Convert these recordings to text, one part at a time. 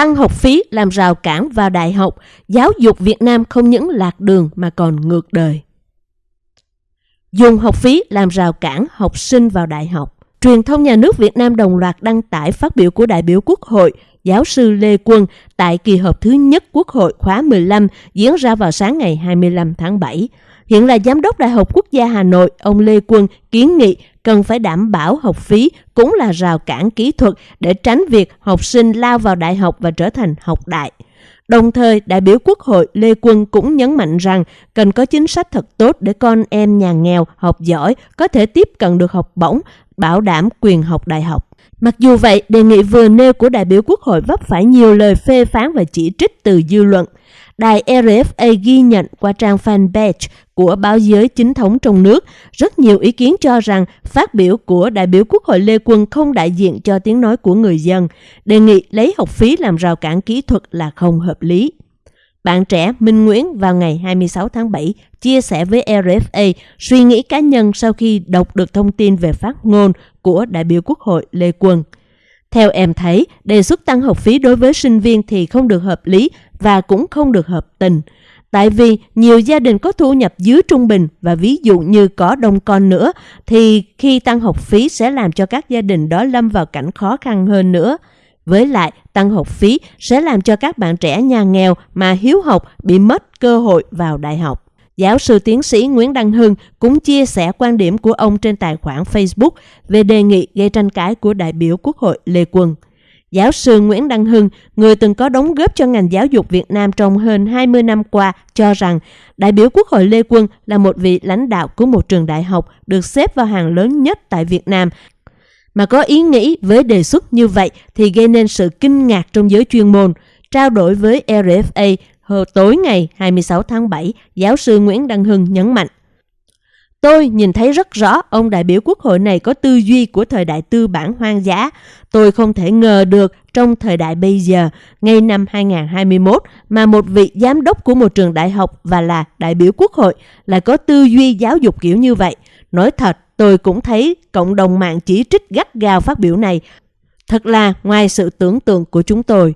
tăng học phí làm rào cản vào đại học, giáo dục Việt Nam không những lạc đường mà còn ngược đời. Dùng học phí làm rào cản học sinh vào đại học. Truyền thông nhà nước Việt Nam đồng loạt đăng tải phát biểu của đại biểu Quốc hội giáo sư Lê Quân tại kỳ họp thứ nhất Quốc hội khóa 15 diễn ra vào sáng ngày 25 tháng 7. Hiện là Giám đốc Đại học Quốc gia Hà Nội, ông Lê Quân kiến nghị cần phải đảm bảo học phí cũng là rào cản kỹ thuật để tránh việc học sinh lao vào đại học và trở thành học đại. Đồng thời, đại biểu Quốc hội Lê Quân cũng nhấn mạnh rằng cần có chính sách thật tốt để con em nhà nghèo học giỏi có thể tiếp cận được học bổng, bảo đảm quyền học đại học. Mặc dù vậy, đề nghị vừa nêu của đại biểu Quốc hội vấp phải nhiều lời phê phán và chỉ trích từ dư luận. Đài RFA ghi nhận qua trang fanpage của báo giới chính thống trong nước, rất nhiều ý kiến cho rằng phát biểu của đại biểu Quốc hội Lê Quân không đại diện cho tiếng nói của người dân, đề nghị lấy học phí làm rào cản kỹ thuật là không hợp lý. Bạn trẻ Minh Nguyễn vào ngày 26 tháng 7 chia sẻ với RFA suy nghĩ cá nhân sau khi đọc được thông tin về phát ngôn của đại biểu Quốc hội Lê Quân. Theo em thấy, đề xuất tăng học phí đối với sinh viên thì không được hợp lý và cũng không được hợp tình. Tại vì nhiều gia đình có thu nhập dưới trung bình và ví dụ như có đông con nữa thì khi tăng học phí sẽ làm cho các gia đình đó lâm vào cảnh khó khăn hơn nữa. Với lại, tăng học phí sẽ làm cho các bạn trẻ nhà nghèo mà hiếu học bị mất cơ hội vào đại học. Giáo sư tiến sĩ Nguyễn Đăng Hưng cũng chia sẻ quan điểm của ông trên tài khoản Facebook về đề nghị gây tranh cãi của đại biểu Quốc hội Lê Quân. Giáo sư Nguyễn Đăng Hưng, người từng có đóng góp cho ngành giáo dục Việt Nam trong hơn 20 năm qua, cho rằng đại biểu Quốc hội Lê Quân là một vị lãnh đạo của một trường đại học được xếp vào hàng lớn nhất tại Việt Nam. Mà có ý nghĩ với đề xuất như vậy thì gây nên sự kinh ngạc trong giới chuyên môn. Trao đổi với RFA hồi tối ngày 26 tháng 7, giáo sư Nguyễn Đăng Hưng nhấn mạnh. Tôi nhìn thấy rất rõ ông đại biểu quốc hội này có tư duy của thời đại tư bản hoang dã. Tôi không thể ngờ được trong thời đại bây giờ, ngay năm 2021, mà một vị giám đốc của một trường đại học và là đại biểu quốc hội lại có tư duy giáo dục kiểu như vậy. Nói thật, tôi cũng thấy cộng đồng mạng chỉ trích gắt gao phát biểu này. Thật là ngoài sự tưởng tượng của chúng tôi.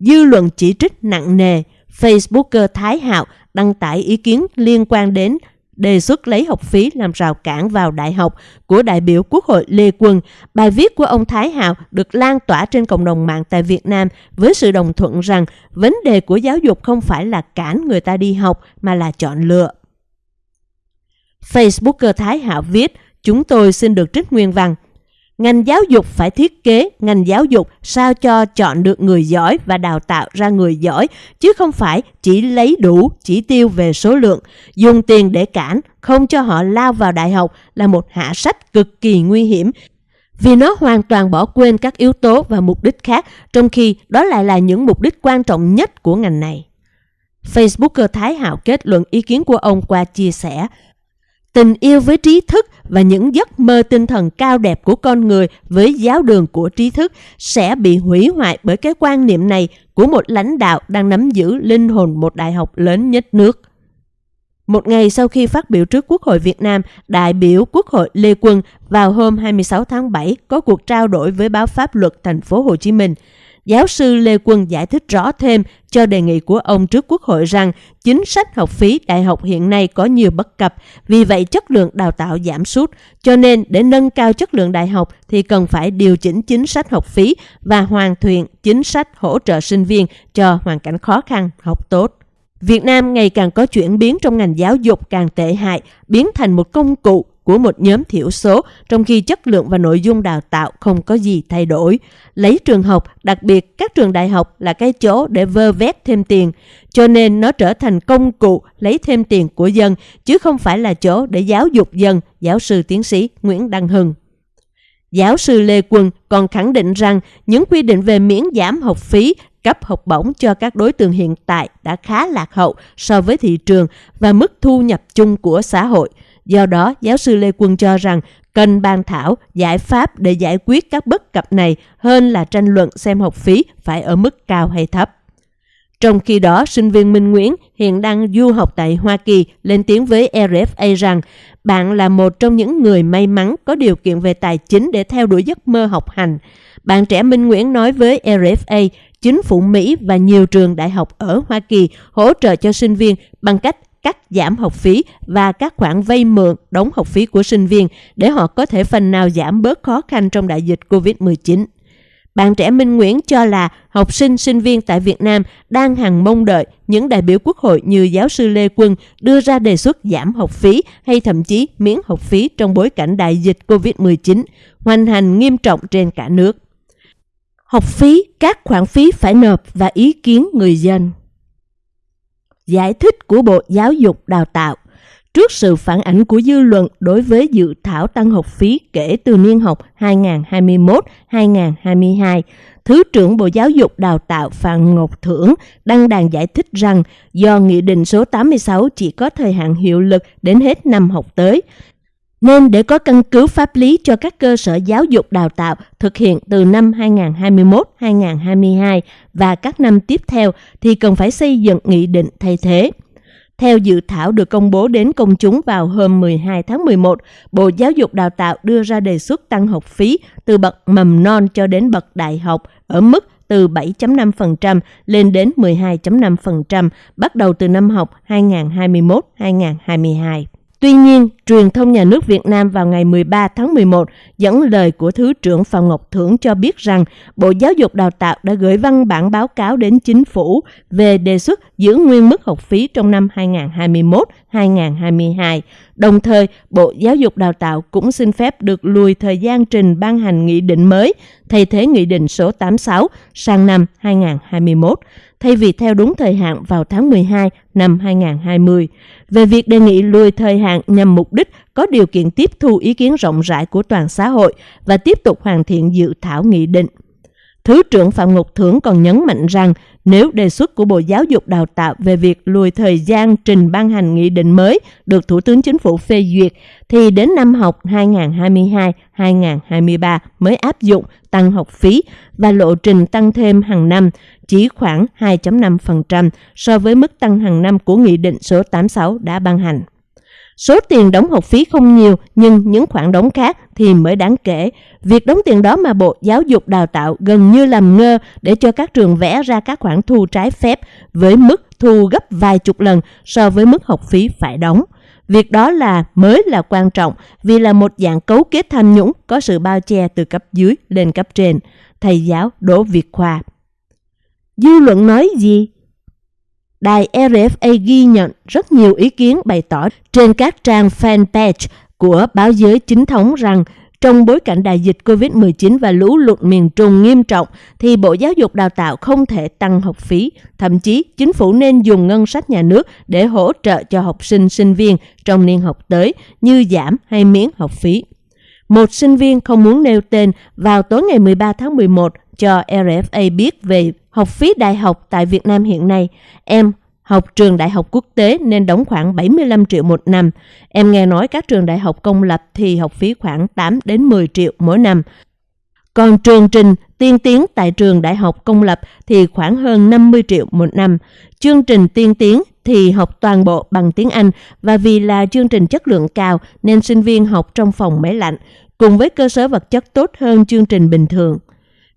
Dư luận chỉ trích nặng nề, Facebooker Thái Hạo đăng tải ý kiến liên quan đến đề xuất lấy học phí làm rào cản vào đại học của đại biểu Quốc hội Lê Quân. Bài viết của ông Thái Hạo được lan tỏa trên cộng đồng mạng tại Việt Nam với sự đồng thuận rằng vấn đề của giáo dục không phải là cản người ta đi học mà là chọn lựa. Facebooker Thái Hạo viết, chúng tôi xin được trích nguyên văn. Ngành giáo dục phải thiết kế ngành giáo dục sao cho chọn được người giỏi và đào tạo ra người giỏi, chứ không phải chỉ lấy đủ chỉ tiêu về số lượng. Dùng tiền để cản, không cho họ lao vào đại học là một hạ sách cực kỳ nguy hiểm vì nó hoàn toàn bỏ quên các yếu tố và mục đích khác, trong khi đó lại là những mục đích quan trọng nhất của ngành này. Facebooker Thái Hạo kết luận ý kiến của ông qua chia sẻ, tình yêu với trí thức và những giấc mơ tinh thần cao đẹp của con người với giáo đường của trí thức sẽ bị hủy hoại bởi cái quan niệm này của một lãnh đạo đang nắm giữ linh hồn một đại học lớn nhất nước. Một ngày sau khi phát biểu trước Quốc hội Việt Nam, đại biểu Quốc hội Lê Quân vào hôm 26 tháng 7 có cuộc trao đổi với báo pháp luật thành phố Hồ Chí Minh – Giáo sư Lê Quân giải thích rõ thêm cho đề nghị của ông trước Quốc hội rằng chính sách học phí đại học hiện nay có nhiều bất cập, vì vậy chất lượng đào tạo giảm sút. Cho nên để nâng cao chất lượng đại học thì cần phải điều chỉnh chính sách học phí và hoàn thiện chính sách hỗ trợ sinh viên cho hoàn cảnh khó khăn học tốt. Việt Nam ngày càng có chuyển biến trong ngành giáo dục càng tệ hại, biến thành một công cụ của một nhóm thiểu số, trong khi chất lượng và nội dung đào tạo không có gì thay đổi. Lấy trường học, đặc biệt các trường đại học là cái chỗ để vơ vét thêm tiền, cho nên nó trở thành công cụ lấy thêm tiền của dân, chứ không phải là chỗ để giáo dục dân, giáo sư tiến sĩ Nguyễn Đăng Hưng. Giáo sư Lê Quân còn khẳng định rằng những quy định về miễn giảm học phí cấp học bổng cho các đối tượng hiện tại đã khá lạc hậu so với thị trường và mức thu nhập chung của xã hội – Do đó, giáo sư Lê Quân cho rằng cần bàn thảo giải pháp để giải quyết các bất cập này hơn là tranh luận xem học phí phải ở mức cao hay thấp. Trong khi đó, sinh viên Minh Nguyễn hiện đang du học tại Hoa Kỳ lên tiếng với RFA rằng bạn là một trong những người may mắn có điều kiện về tài chính để theo đuổi giấc mơ học hành. Bạn trẻ Minh Nguyễn nói với RFA, chính phủ Mỹ và nhiều trường đại học ở Hoa Kỳ hỗ trợ cho sinh viên bằng cách cắt giảm học phí và các khoản vay mượn đóng học phí của sinh viên để họ có thể phần nào giảm bớt khó khăn trong đại dịch COVID-19. Bạn trẻ Minh Nguyễn cho là học sinh, sinh viên tại Việt Nam đang hằng mong đợi những đại biểu quốc hội như giáo sư Lê Quân đưa ra đề xuất giảm học phí hay thậm chí miễn học phí trong bối cảnh đại dịch COVID-19, hoành hành nghiêm trọng trên cả nước. Học phí, các khoản phí phải nộp và ý kiến người dân. Giải thích của Bộ Giáo dục Đào tạo trước sự phản ảnh của dư luận đối với dự thảo tăng học phí kể từ niên học 2021-2022, Thứ trưởng Bộ Giáo dục Đào tạo Phạm Ngọc Thưởng đăng đàn giải thích rằng do Nghị định số 86 chỉ có thời hạn hiệu lực đến hết năm học tới, nên để có căn cứ pháp lý cho các cơ sở giáo dục đào tạo thực hiện từ năm 2021-2022 và các năm tiếp theo thì cần phải xây dựng nghị định thay thế. Theo dự thảo được công bố đến công chúng vào hôm 12 tháng 11, Bộ Giáo dục Đào tạo đưa ra đề xuất tăng học phí từ bậc mầm non cho đến bậc đại học ở mức từ 7.5% lên đến 12.5% bắt đầu từ năm học 2021-2022. Tuy nhiên, truyền thông nhà nước Việt Nam vào ngày 13 tháng 11 dẫn lời của Thứ trưởng Phạm Ngọc Thưởng cho biết rằng Bộ Giáo dục Đào tạo đã gửi văn bản báo cáo đến chính phủ về đề xuất giữ nguyên mức học phí trong năm 2021-2022. Đồng thời, Bộ Giáo dục Đào tạo cũng xin phép được lùi thời gian trình ban hành nghị định mới thay thế nghị định số 86 sang năm 2021 thay vì theo đúng thời hạn vào tháng 12 năm 2020. Về việc đề nghị lùi thời hạn nhằm mục đích có điều kiện tiếp thu ý kiến rộng rãi của toàn xã hội và tiếp tục hoàn thiện dự thảo nghị định. Thứ trưởng Phạm Ngọc Thưởng còn nhấn mạnh rằng nếu đề xuất của Bộ Giáo dục Đào tạo về việc lùi thời gian trình ban hành nghị định mới được Thủ tướng Chính phủ phê duyệt, thì đến năm học 2022-2023 mới áp dụng tăng học phí và lộ trình tăng thêm hàng năm chỉ khoảng 2.5% so với mức tăng hàng năm của Nghị định số 86 đã ban hành. Số tiền đóng học phí không nhiều, nhưng những khoản đóng khác thì mới đáng kể. Việc đóng tiền đó mà Bộ Giáo dục Đào tạo gần như làm ngơ để cho các trường vẽ ra các khoản thu trái phép với mức thu gấp vài chục lần so với mức học phí phải đóng. Việc đó là, mới là quan trọng vì là một dạng cấu kết tham nhũng có sự bao che từ cấp dưới lên cấp trên. Thầy giáo Đỗ Việt Khoa Dư luận nói gì? Đài RFA ghi nhận rất nhiều ý kiến bày tỏ trên các trang fanpage của báo giới chính thống rằng trong bối cảnh đại dịch COVID-19 và lũ lụt miền Trung nghiêm trọng thì Bộ Giáo dục Đào tạo không thể tăng học phí. Thậm chí, chính phủ nên dùng ngân sách nhà nước để hỗ trợ cho học sinh, sinh viên trong niên học tới như giảm hay miễn học phí. Một sinh viên không muốn nêu tên vào tối ngày 13 tháng 11 cho RFA biết về học phí đại học tại Việt Nam hiện nay. Em học trường đại học quốc tế nên đóng khoảng 75 triệu một năm. Em nghe nói các trường đại học công lập thì học phí khoảng 8 đến 10 triệu mỗi năm. Còn trường trình tiên tiến tại trường đại học công lập thì khoảng hơn 50 triệu một năm. Chương trình tiên tiến thì học toàn bộ bằng tiếng Anh và vì là chương trình chất lượng cao nên sinh viên học trong phòng máy lạnh cùng với cơ sở vật chất tốt hơn chương trình bình thường.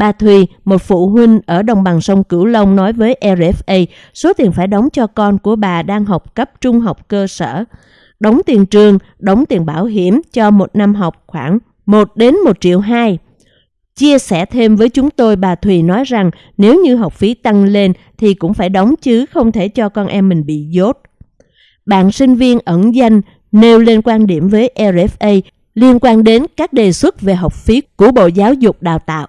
Bà Thùy, một phụ huynh ở đồng bằng sông Cửu Long nói với RFA số tiền phải đóng cho con của bà đang học cấp trung học cơ sở. Đóng tiền trường, đóng tiền bảo hiểm cho một năm học khoảng 1 đến 1 triệu 2. Chia sẻ thêm với chúng tôi, bà Thùy nói rằng nếu như học phí tăng lên thì cũng phải đóng chứ không thể cho con em mình bị dốt. Bạn sinh viên ẩn danh nêu lên quan điểm với RFA liên quan đến các đề xuất về học phí của Bộ Giáo dục Đào tạo.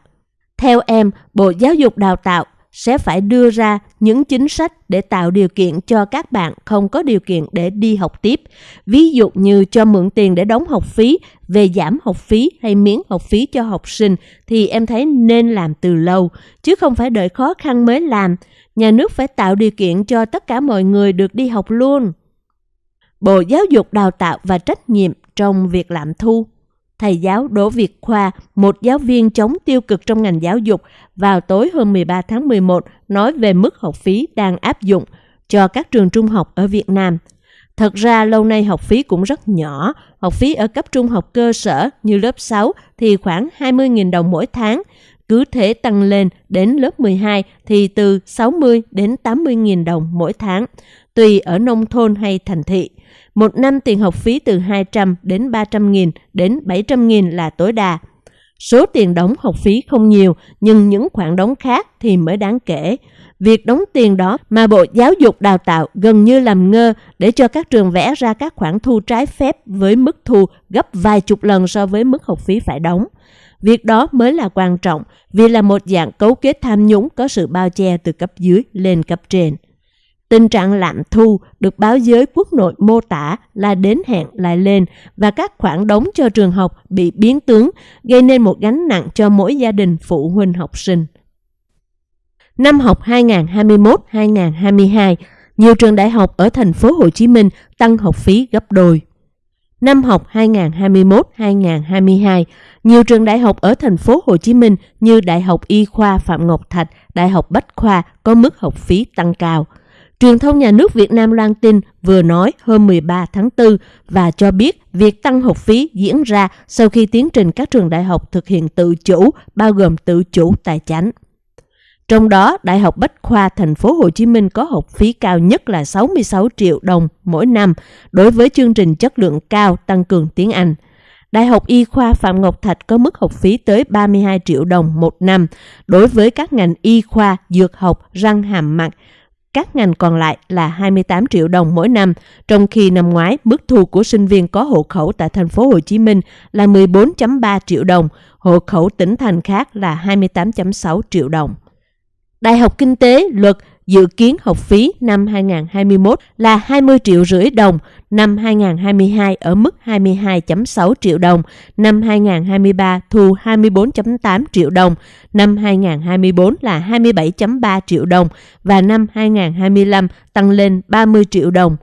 Theo em, Bộ Giáo dục Đào tạo sẽ phải đưa ra những chính sách để tạo điều kiện cho các bạn không có điều kiện để đi học tiếp. Ví dụ như cho mượn tiền để đóng học phí, về giảm học phí hay miễn học phí cho học sinh thì em thấy nên làm từ lâu, chứ không phải đợi khó khăn mới làm. Nhà nước phải tạo điều kiện cho tất cả mọi người được đi học luôn. Bộ Giáo dục Đào tạo và trách nhiệm trong việc làm thu thầy giáo Đỗ Việt Khoa, một giáo viên chống tiêu cực trong ngành giáo dục, vào tối hôm 13 tháng 11 nói về mức học phí đang áp dụng cho các trường trung học ở Việt Nam. Thật ra lâu nay học phí cũng rất nhỏ, học phí ở cấp trung học cơ sở như lớp 6 thì khoảng 20.000 đồng mỗi tháng, cứ thế tăng lên đến lớp 12 thì từ 60 đến 80 nghìn đồng mỗi tháng, tùy ở nông thôn hay thành thị. Một năm tiền học phí từ 200 đến 300 nghìn đến 700 nghìn là tối đa. Số tiền đóng học phí không nhiều, nhưng những khoản đóng khác thì mới đáng kể. Việc đóng tiền đó mà Bộ Giáo dục Đào tạo gần như làm ngơ để cho các trường vẽ ra các khoản thu trái phép với mức thu gấp vài chục lần so với mức học phí phải đóng. Việc đó mới là quan trọng vì là một dạng cấu kết tham nhũng có sự bao che từ cấp dưới lên cấp trên. Tình trạng lạm thu được báo giới quốc nội mô tả là đến hẹn lại lên và các khoản đóng cho trường học bị biến tướng, gây nên một gánh nặng cho mỗi gia đình phụ huynh học sinh. Năm học 2021-2022, nhiều trường đại học ở thành phố Hồ Chí Minh tăng học phí gấp đôi. Năm học 2021-2022, nhiều trường đại học ở thành phố Hồ Chí Minh như Đại học Y khoa Phạm Ngọc Thạch, Đại học Bách khoa có mức học phí tăng cao. Truyền thông nhà nước Việt Nam loan tin vừa nói hôm 13 tháng 4 và cho biết việc tăng học phí diễn ra sau khi tiến trình các trường đại học thực hiện tự chủ, bao gồm tự chủ tài chính. Trong đó, Đại học Bách khoa Thành phố Hồ Chí Minh có học phí cao nhất là 66 triệu đồng mỗi năm đối với chương trình chất lượng cao tăng cường tiếng Anh. Đại học Y khoa Phạm Ngọc Thạch có mức học phí tới 32 triệu đồng một năm đối với các ngành y khoa, dược học, răng hàm mặt. Các ngành còn lại là 28 triệu đồng mỗi năm, trong khi năm ngoái mức thu của sinh viên có hộ khẩu tại thành phố Hồ Chí Minh là 14.3 triệu đồng, hộ khẩu tỉnh thành khác là 28.6 triệu đồng. Đại học Kinh tế Luật dự kiến học phí năm 2021 là 20 triệu rưỡi đồng, năm 2022 ở mức 22.6 triệu đồng, năm 2023 thu 24.8 triệu đồng, năm 2024 là 27.3 triệu đồng và năm 2025 tăng lên 30 triệu đồng,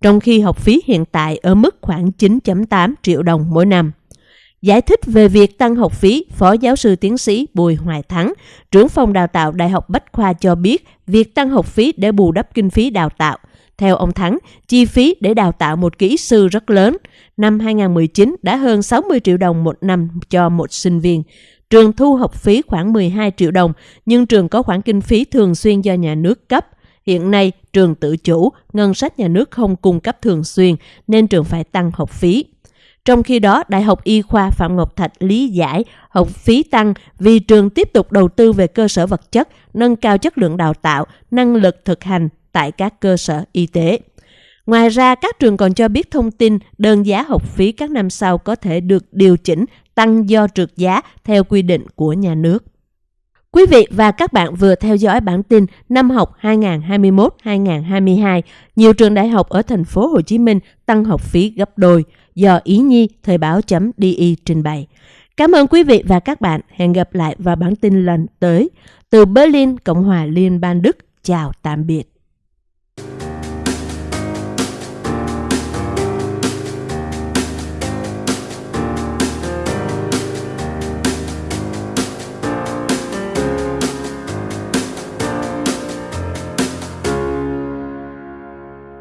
trong khi học phí hiện tại ở mức khoảng 9.8 triệu đồng mỗi năm. Giải thích về việc tăng học phí, Phó giáo sư tiến sĩ Bùi Hoài Thắng, trưởng phòng đào tạo Đại học Bách Khoa cho biết việc tăng học phí để bù đắp kinh phí đào tạo. Theo ông Thắng, chi phí để đào tạo một kỹ sư rất lớn. Năm 2019 đã hơn 60 triệu đồng một năm cho một sinh viên. Trường thu học phí khoảng 12 triệu đồng, nhưng trường có khoản kinh phí thường xuyên do nhà nước cấp. Hiện nay, trường tự chủ, ngân sách nhà nước không cung cấp thường xuyên, nên trường phải tăng học phí. Trong khi đó, Đại học Y khoa Phạm Ngọc Thạch lý giải học phí tăng vì trường tiếp tục đầu tư về cơ sở vật chất, nâng cao chất lượng đào tạo, năng lực thực hành tại các cơ sở y tế. Ngoài ra, các trường còn cho biết thông tin đơn giá học phí các năm sau có thể được điều chỉnh tăng do trượt giá theo quy định của nhà nước. Quý vị và các bạn vừa theo dõi bản tin năm học 2021-2022, nhiều trường đại học ở thành phố Hồ Chí Minh tăng học phí gấp đôi do Ý Nhi Thời báo.di trình bày. Cảm ơn quý vị và các bạn. Hẹn gặp lại vào bản tin lần tới. Từ Berlin, Cộng hòa Liên bang Đức. Chào tạm biệt.